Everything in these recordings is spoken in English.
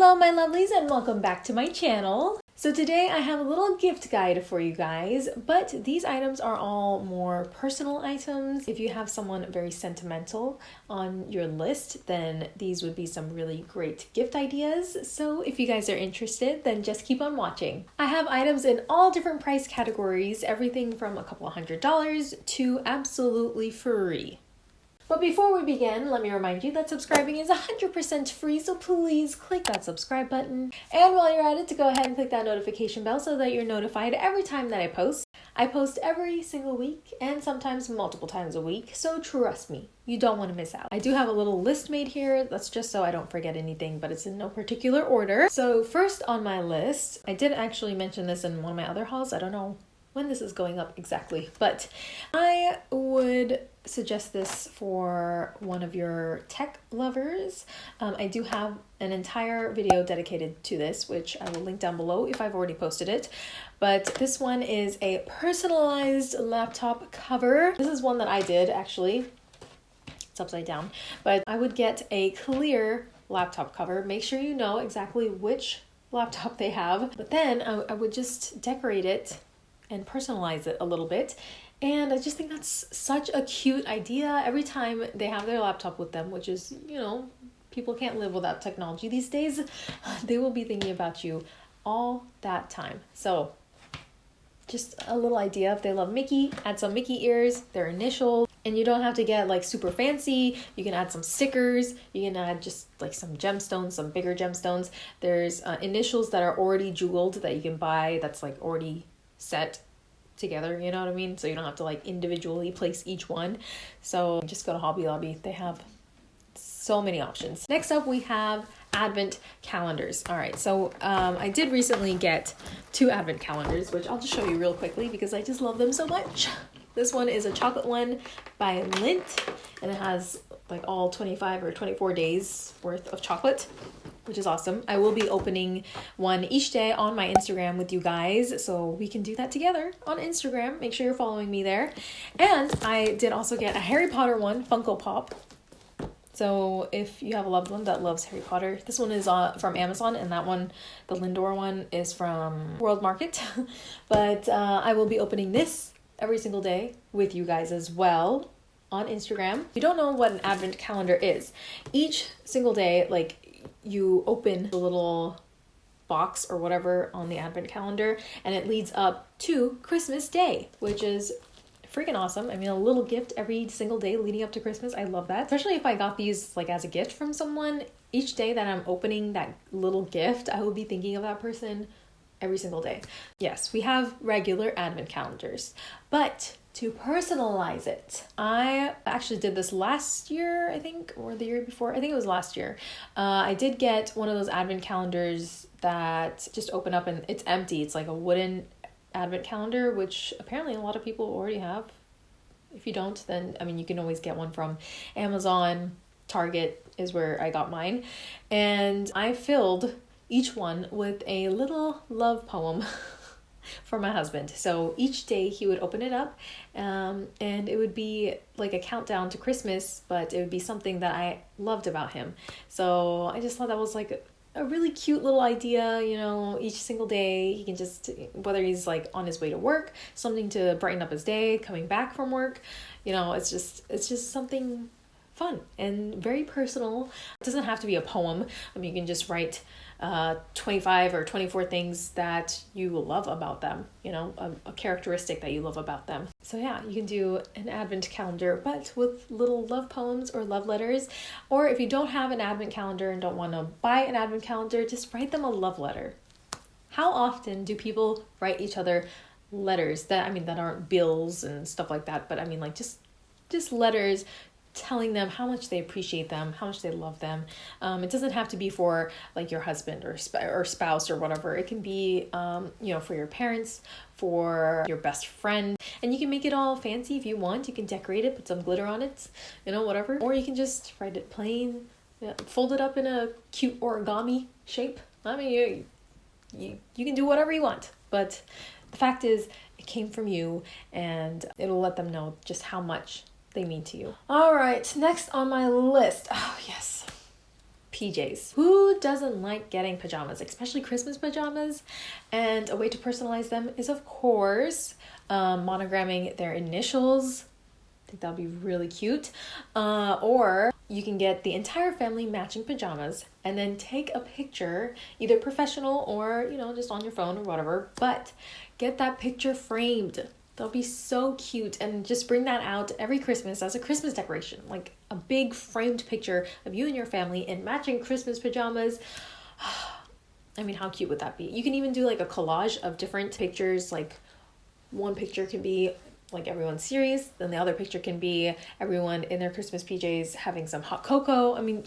Hello, my lovelies, and welcome back to my channel. So today I have a little gift guide for you guys, but these items are all more personal items. If you have someone very sentimental on your list, then these would be some really great gift ideas. So if you guys are interested, then just keep on watching. I have items in all different price categories, everything from a couple hundred dollars to absolutely free. But before we begin, let me remind you that subscribing is 100% free, so please click that subscribe button. And while you're at it, to go ahead and click that notification bell so that you're notified every time that I post. I post every single week and sometimes multiple times a week, so trust me, you don't want to miss out. I do have a little list made here, that's just so I don't forget anything, but it's in no particular order. So first on my list, I did actually mention this in one of my other hauls, I don't know when this is going up exactly, but I would suggest this for one of your tech lovers. Um, I do have an entire video dedicated to this, which I will link down below if I've already posted it. But this one is a personalized laptop cover. This is one that I did actually. It's upside down, but I would get a clear laptop cover. Make sure you know exactly which laptop they have, but then I, I would just decorate it and personalize it a little bit. And I just think that's such a cute idea. Every time they have their laptop with them, which is, you know, people can't live without technology these days, they will be thinking about you all that time. So, just a little idea if they love Mickey, add some Mickey ears, their initials, and you don't have to get like super fancy. You can add some stickers, you can add just like some gemstones, some bigger gemstones. There's uh, initials that are already jeweled that you can buy that's like already set together, you know what I mean? So you don't have to like individually place each one. So just go to Hobby Lobby. They have so many options. Next up, we have advent calendars. All right, so um, I did recently get two advent calendars, which I'll just show you real quickly because I just love them so much. This one is a chocolate one by Lindt, and it has like all 25 or 24 days worth of chocolate which is awesome. I will be opening one each day on my Instagram with you guys, so we can do that together on Instagram. Make sure you're following me there. And I did also get a Harry Potter one, Funko Pop. So if you have a loved one that loves Harry Potter, this one is uh, from Amazon, and that one, the Lindor one, is from World Market. but uh, I will be opening this every single day with you guys as well on Instagram. If you don't know what an advent calendar is, each single day, like you open the little box or whatever on the advent calendar and it leads up to Christmas Day, which is freaking awesome. I mean, a little gift every single day leading up to Christmas. I love that. Especially if I got these like as a gift from someone. Each day that I'm opening that little gift, I will be thinking of that person every single day. Yes, we have regular advent calendars, but to personalize it. I actually did this last year, I think, or the year before. I think it was last year. Uh, I did get one of those advent calendars that just open up and it's empty. It's like a wooden advent calendar, which apparently a lot of people already have. If you don't, then I mean, you can always get one from Amazon, Target is where I got mine. And I filled each one with a little love poem. for my husband. So each day he would open it up, um, and it would be like a countdown to Christmas, but it would be something that I loved about him. So I just thought that was like a really cute little idea, you know, each single day he can just whether he's like on his way to work, something to brighten up his day, coming back from work, you know, it's just it's just something fun and very personal. It doesn't have to be a poem. I mean, you can just write uh, 25 or 24 things that you love about them, you know, a, a, characteristic that you love about them. So, yeah, you can do an advent calendar, but with little love poems or love letters. Or if you don't have an advent calendar and don't want to buy an advent calendar, just write them a love letter. How often do people write each other letters that, I mean, that aren't bills and stuff like that, but I mean, like just just letters telling them how much they appreciate them, how much they love them. Um, it doesn't have to be for like your husband or sp- or spouse or whatever. It can be um, you know for your parents, for your best friend, and you can make it all fancy if you want. You can decorate it, put some glitter on it, you know whatever, or you can just write it plain, fold it up in a cute origami shape. I mean you you you can do whatever you want, but the fact is it came from you and it'll let them know just how much they mean to you. All right, next on my list. Oh, yes. PJs. Who doesn't like getting pajamas, especially Christmas pajamas? And a way to personalize them is, of course, um, monogramming their initials. I think that'll be really cute. Uh, or you can get the entire family matching pajamas and then take a picture, either professional or, you know, just on your phone or whatever, but get that picture framed. They'll be so cute and just bring that out every Christmas as a Christmas decoration, like a big framed picture of you and your family in matching Christmas pajamas. I mean, how cute would that be? You can even do like a collage of different pictures. Like one picture can be like everyone's serious, then the other picture can be everyone in their Christmas PJs having some hot cocoa. I mean,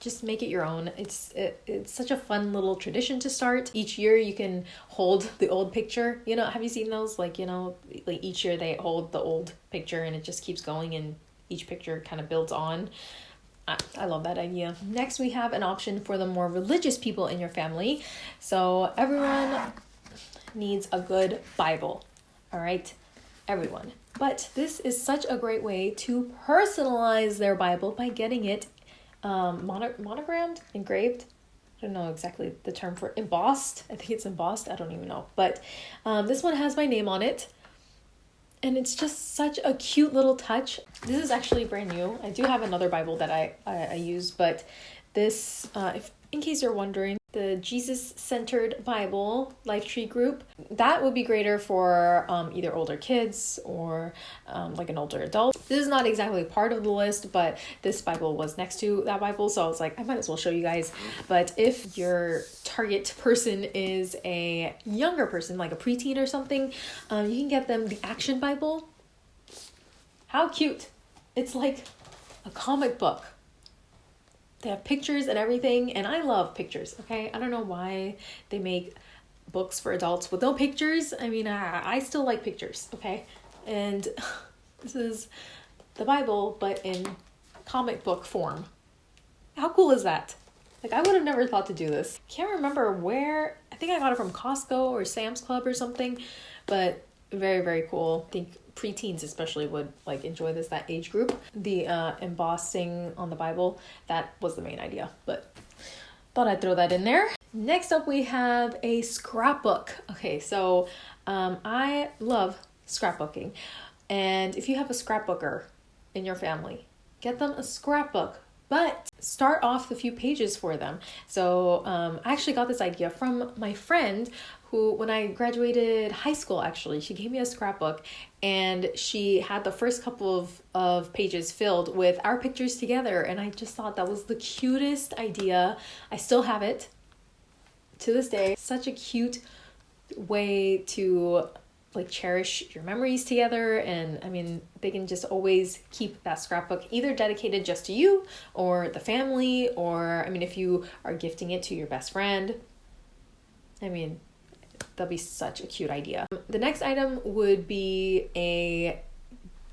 just make it your own. It's it, it's such a fun little tradition to start. Each year you can hold the old picture. You know, have you seen those? Like, you know, like each year they hold the old picture and it just keeps going and each picture kind of builds on. I, I love that idea. Next, we have an option for the more religious people in your family. So, everyone needs a good Bible. All right, everyone. But this is such a great way to personalize their Bible by getting it um, mono- monogrammed, engraved. I don't know exactly the term for embossed. I think it's embossed. I don't even know. But um, this one has my name on it. And it's just such a cute little touch. This is actually brand new. I do have another Bible that I, I, I use, but this, uh, if in case you're wondering, the Jesus centered Bible Life Tree group. That would be greater for um, either older kids or um, like an older adult. This is not exactly part of the list, but this Bible was next to that Bible, so I was like, I might as well show you guys. But if your target person is a younger person, like a preteen or something, um, you can get them the Action Bible. How cute! It's like a comic book they have pictures and everything, and I love pictures, okay? I don't know why they make books for adults with no pictures. I mean, I, I still like pictures, okay? And this is the Bible, but in comic book form. How cool is that? Like, I would have never thought to do this. Can't remember where, I think I got it from Costco or Sam's Club or something, but very, very cool. I think preteens especially would like enjoy this that age group. The uh, embossing on the bible that was the main idea but thought i'd throw that in there. Next up we have a scrapbook. Okay so um, i love scrapbooking and if you have a scrapbooker in your family get them a scrapbook but start off the few pages for them. So um, I actually got this idea from my friend who, when I graduated high school, actually, she gave me a scrapbook and she had the first couple of, of pages filled with our pictures together. And I just thought that was the cutest idea. I still have it to this day. Such a cute way to like cherish your memories together and i mean they can just always keep that scrapbook either dedicated just to you or the family or i mean if you are gifting it to your best friend i mean that'd be such a cute idea the next item would be a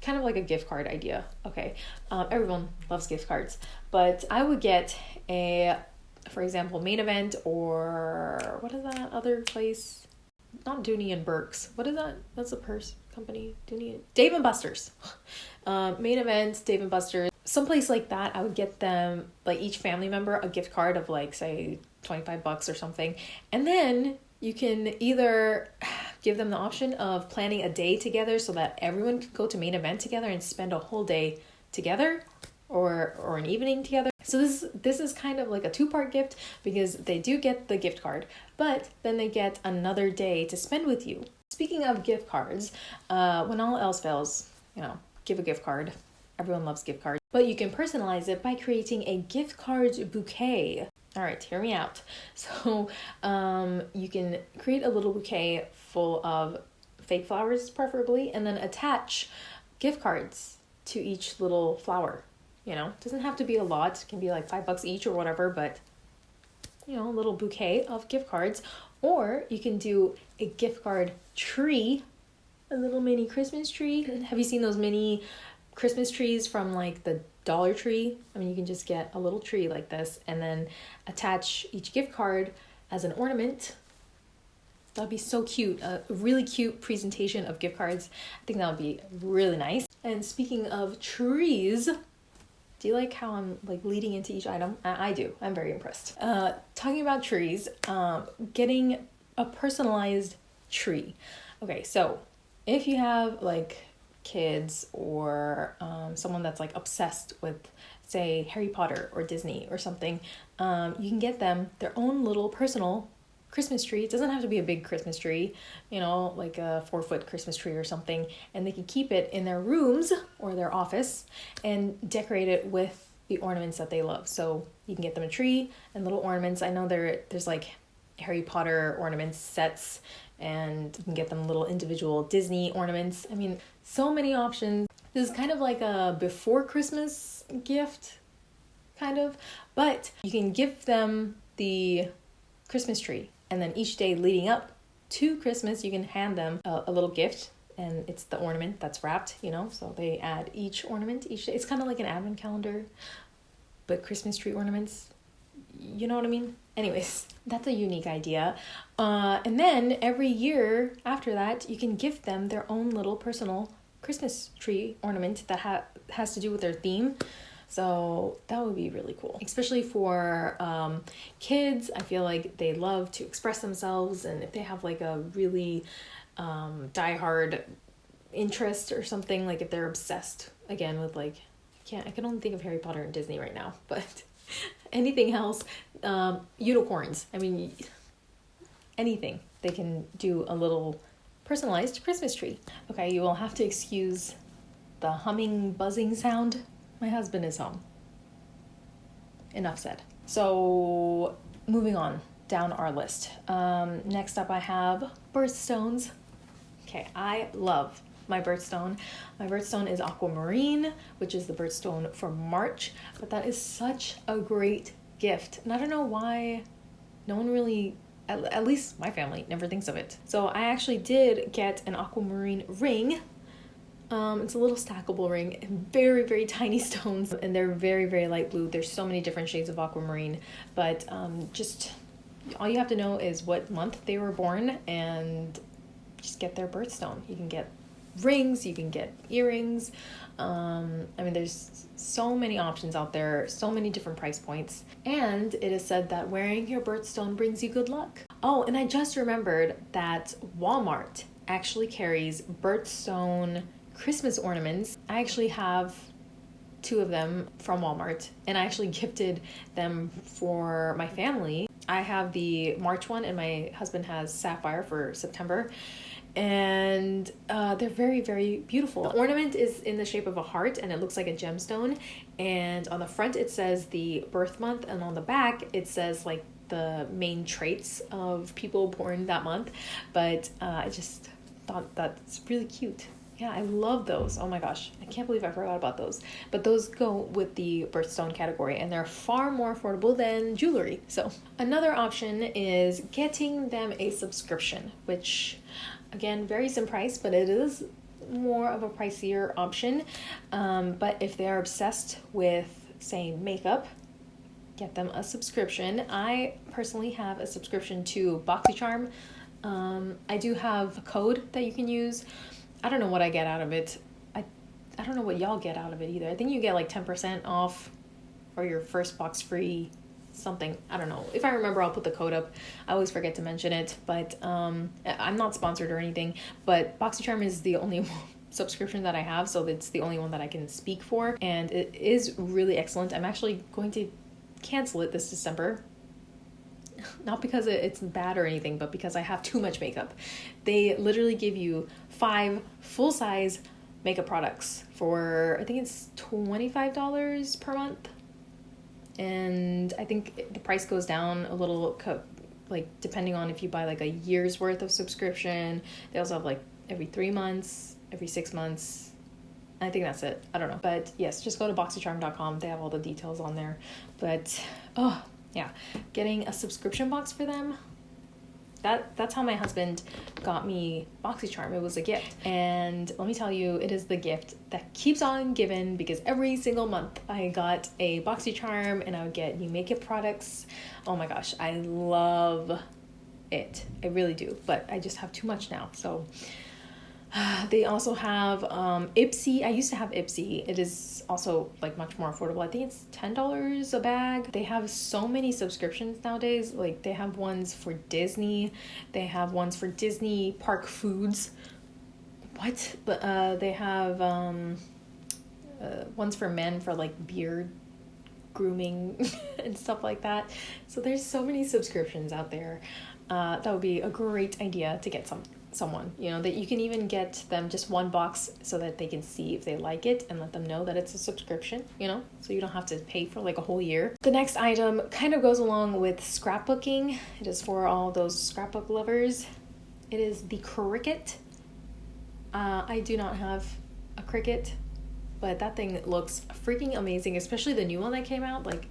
kind of like a gift card idea okay um, everyone loves gift cards but i would get a for example main event or what is that other place not Dooney and Burks. What is that? That's a purse company. Dooney, Dave and Buster's. Uh, main event, Dave and Buster's. Someplace like that, I would get them like each family member a gift card of like say twenty five bucks or something, and then you can either give them the option of planning a day together so that everyone can go to main event together and spend a whole day together or or an evening together. So this this is kind of like a two-part gift because they do get the gift card, but then they get another day to spend with you. Speaking of gift cards, uh, when all else fails, you know, give a gift card. Everyone loves gift cards, but you can personalize it by creating a gift card bouquet. All right, hear me out. So um, you can create a little bouquet full of fake flowers, preferably, and then attach gift cards to each little flower you know, doesn't have to be a lot. It can be like five bucks each or whatever, but you know, a little bouquet of gift cards. Or you can do a gift card tree, a little mini Christmas tree. Have you seen those mini Christmas trees from like the Dollar Tree? I mean, you can just get a little tree like this and then attach each gift card as an ornament. That'd be so cute. A really cute presentation of gift cards. I think that would be really nice. And speaking of trees, Do you like how I'm like leading into each item? I, I do. I'm very impressed. Uh, talking about trees, um, getting a personalized tree. Okay, so if you have like kids or um, someone that's like obsessed with say Harry Potter or Disney or something, um, you can get them their own little personal Christmas tree. It doesn't have to be a big Christmas tree, you know, like a four foot Christmas tree or something. And they can keep it in their rooms or their office and decorate it with the ornaments that they love. So you can get them a tree and little ornaments. I know there there's like Harry Potter ornaments sets and you can get them little individual Disney ornaments. I mean, so many options. This is kind of like a before Christmas gift, kind of, but you can give them the Christmas tree and then each day leading up to Christmas, you can hand them a, a little gift and it's the ornament that's wrapped, you know. So they add each ornament each day. It's kind of like an advent calendar, but Christmas tree ornaments. You know what I mean? Anyways, that's a unique idea. Uh, and then every year after that, you can gift them their own little personal Christmas tree ornament that ha- has to do with their theme. So that would be really cool, especially for um, kids. I feel like they love to express themselves, and if they have like a really um, diehard interest or something, like if they're obsessed again with like, I can't, I can only think of Harry Potter and Disney right now, but anything else, um, unicorns. I mean, anything they can do a little personalized Christmas tree. Okay, you will have to excuse the humming, buzzing sound my husband is home. Enough said. So, moving on down our list. Um, next up, I have birthstones. Okay, I love my birthstone. My birthstone is aquamarine, which is the birthstone for March, but that is such a great gift. And I don't know why no one really at, at least my family never thinks of it. So I actually did get an aquamarine ring um, it's a little stackable ring, very, very tiny stones, and they're very, very light blue. There's so many different shades of aquamarine, but um, just all you have to know is what month they were born and just get their birthstone. You can get rings, you can get earrings. Um, I mean, there's so many options out there, so many different price points. And it is said that wearing your birthstone brings you good luck. Oh, and I just remembered that Walmart actually carries birthstone Christmas ornaments. I actually have two of them from Walmart and I actually gifted them for my family. I have the March one and my husband has Sapphire for September and uh, they're very very beautiful. The ornament is in the shape of a heart and it looks like a gemstone and on the front it says the birth month and on the back it says like the main traits of people born that month but uh, I just thought that's really cute. Yeah, I love those. Oh my gosh, I can't believe I forgot about those. But those go with the birthstone category and they're far more affordable than jewelry. So, another option is getting them a subscription, which again varies in price, but it is more of a pricier option. Um, but if they are obsessed with, say, makeup, get them a subscription. I personally have a subscription to BoxyCharm. Um, I do have a code that you can use I don't know what I get out of it. I I don't know what y'all get out of it either. I think you get like 10% off or your first box free something. I don't know. If I remember, I'll put the code up. I always forget to mention it, but um, I'm not sponsored or anything. But BoxyCharm is the only subscription that I have, so it's the only one that I can speak for, and it is really excellent. I'm actually going to cancel it this December. Not because it's bad or anything, but because I have too much makeup. They literally give you five full size makeup products for I think it's $25 per month. And I think the price goes down a little like depending on if you buy like a year's worth of subscription. They also have like every 3 months, every 6 months. I think that's it. I don't know. But yes, just go to boxycharm.com. They have all the details on there. But oh, yeah, getting a subscription box for them that that's how my husband got me BoxyCharm. It was a gift. And let me tell you, it is the gift that keeps on giving because every single month I got a BoxyCharm and I would get new makeup products. Oh my gosh, I love it. I really do. But I just have too much now. So they also have um, Ipsy. I used to have Ipsy. It is also like much more affordable. I think it's $10 a bag. They have so many subscriptions nowadays. Like they have ones for Disney, they have ones for Disney park foods. What? But uh they have um uh, ones for men for like beard grooming and stuff like that. So there's so many subscriptions out there. Uh, that would be a great idea to get some someone you know that you can even get them just one box so that they can see if they like it and let them know that it's a subscription you know so you don't have to pay for like a whole year. The next item kind of goes along with scrapbooking. It is for all those scrapbook lovers. It is the Cricut. Uh, i do not have a Cricut but that thing looks freaking amazing especially the new one that came out. Like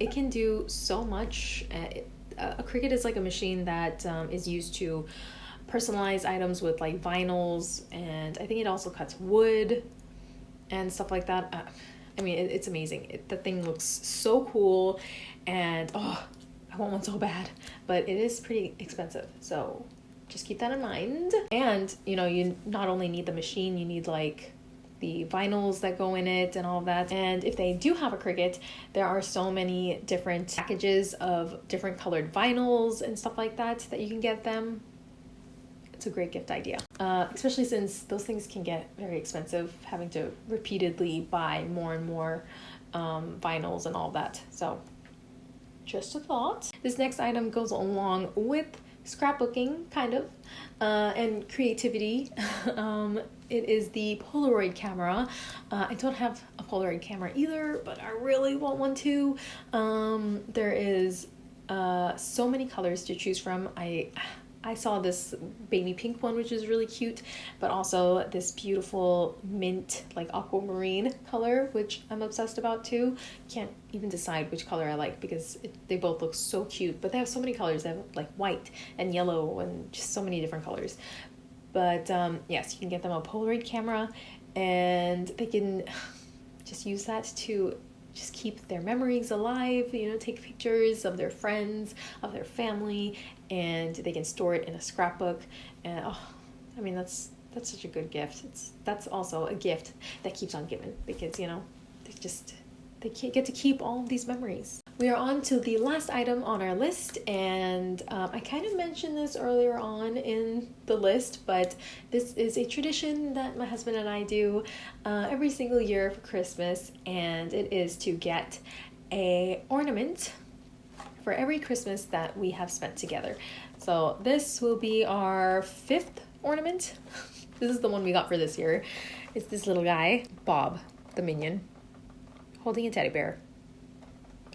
it can do so much. Uh, a Cricut is like a machine that um, is used to personalize items with like vinyls and i think it also cuts wood and stuff like that uh, i mean it, it's amazing it, the thing looks so cool and oh i want one so bad but it is pretty expensive so just keep that in mind and you know you not only need the machine you need like the vinyls that go in it and all that. And if they do have a Cricut, there are so many different packages of different colored vinyls and stuff like that that you can get them. It's a great gift idea, uh, especially since those things can get very expensive, having to repeatedly buy more and more um, vinyls and all that. So, just a thought. This next item goes along with scrapbooking, kind of, uh, and creativity. um, it is the Polaroid camera. Uh, I don't have a Polaroid camera either, but I really want one too. Um, there is uh, so many colors to choose from. I I saw this baby pink one, which is really cute, but also this beautiful mint, like aquamarine color, which I'm obsessed about too. Can't even decide which color I like because it, they both look so cute, but they have so many colors. They have like white and yellow and just so many different colors. But um, yes, you can get them a Polaroid camera and they can just use that to just keep their memories alive, you know, take pictures of their friends, of their family, and they can store it in a scrapbook. And oh, I mean, that's that's such a good gift. It's that's also a gift that keeps on giving because you know they just they get to keep all of these memories. We are on to the last item on our list, and um, I kind of mentioned this earlier on in the list, but this is a tradition that my husband and I do uh, every single year for Christmas, and it is to get a ornament for every Christmas that we have spent together. So this will be our fifth ornament. this is the one we got for this year. It's this little guy, Bob, the minion, holding a teddy bear.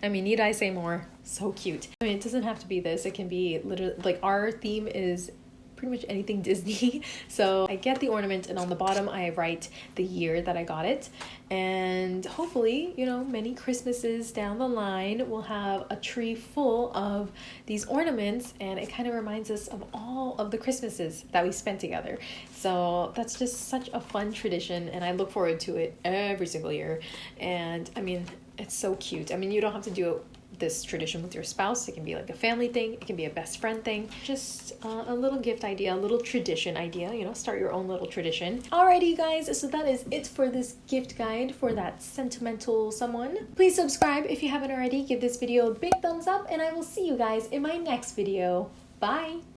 I mean, need I say more? So cute. I mean, it doesn't have to be this. It can be literally like our theme is pretty much anything Disney. So I get the ornament and on the bottom I write the year that I got it. And hopefully, you know, many Christmases down the line we'll have a tree full of these ornaments and it kind of reminds us of all of the Christmases that we spent together. So that's just such a fun tradition and I look forward to it every single year. And I mean, it's so cute. I mean, you don't have to do this tradition with your spouse. It can be like a family thing, it can be a best friend thing. Just uh, a little gift idea, a little tradition idea, you know, start your own little tradition. Alrighty, guys, so that is it for this gift guide for that sentimental someone. Please subscribe if you haven't already, give this video a big thumbs up, and I will see you guys in my next video. Bye!